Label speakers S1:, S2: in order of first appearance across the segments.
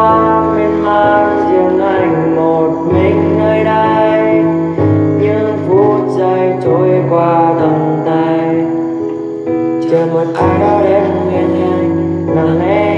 S1: hoang nên mang riêng anh một mình nơi đây những phút giây trôi qua tầm tay chờ một ai đó đến bên anh lặng lẽ.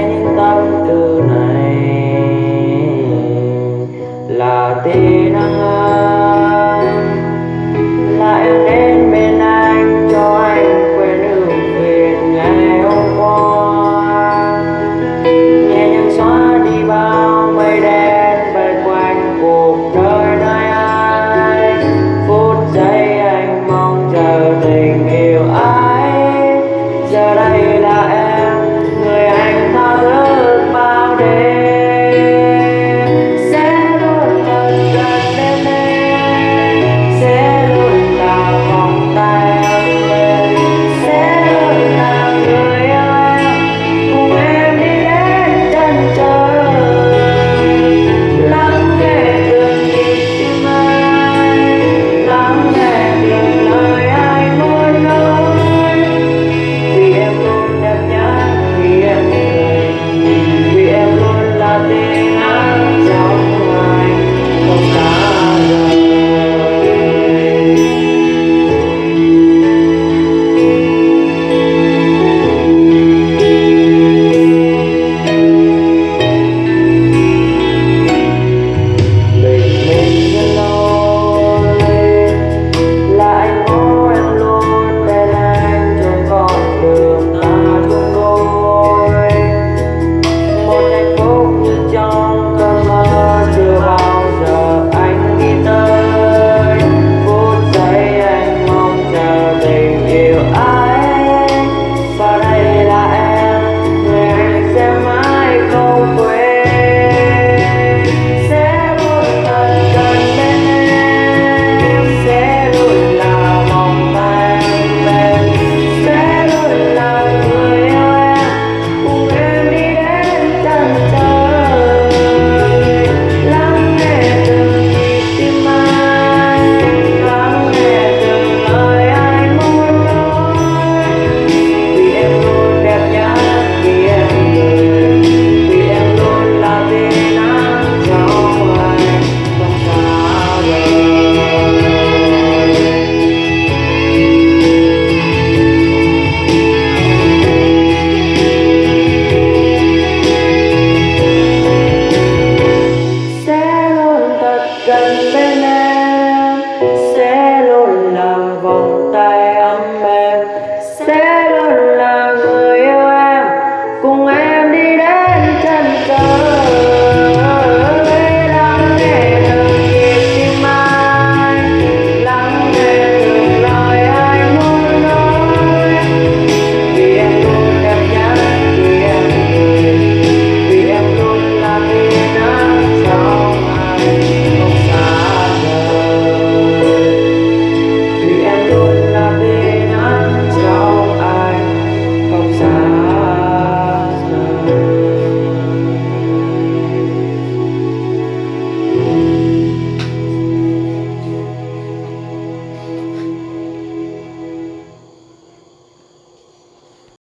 S1: I